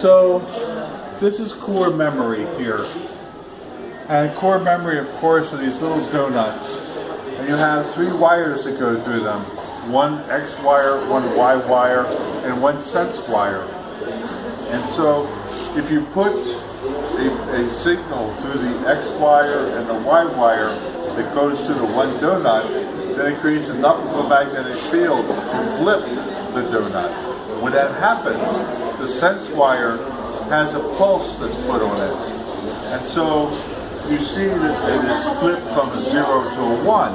So this is core memory here. And core memory, of course, are these little donuts. And you have three wires that go through them. One X wire, one Y wire, and one sense wire. And so if you put a, a signal through the X wire and the Y wire that goes to the one donut, then it creates enough of a magnetic field to flip the donut. When that happens, the sense wire has a pulse that's put on it. And so you see that it is flipped from a zero to a one.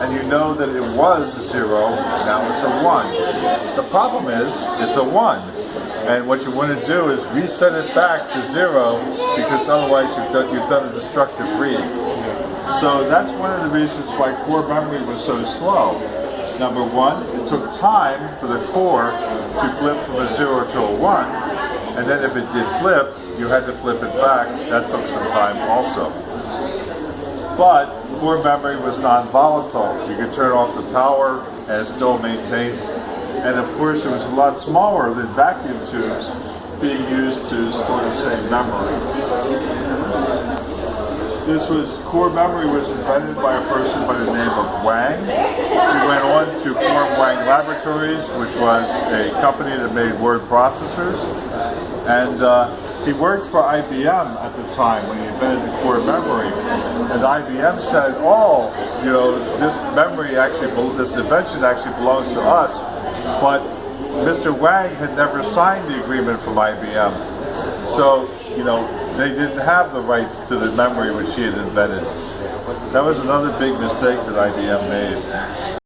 And you know that it was a zero, now it's a one. The problem is, it's a one. And what you want to do is reset it back to zero because otherwise you've done, you've done a destructive read. So that's one of the reasons why core memory was so slow. Number one, it took time for the core to flip from a zero to a one, and then if it did flip, you had to flip it back. That took some time also. But core memory was non-volatile. You could turn off the power and still maintained. And of course, it was a lot smaller than vacuum tubes being used to store the same memory. This was core memory was invented by a person by the name of Wang. He went on to form Wang Laboratories, which was a company that made word processors. And uh, he worked for IBM at the time when he invented the core memory. And IBM said, oh, you know, this memory actually, this invention actually belongs to us. But Mr. Wang had never signed the agreement from IBM. So, you know, they didn't have the rights to the memory which he had invented. That was another big mistake that IBM made.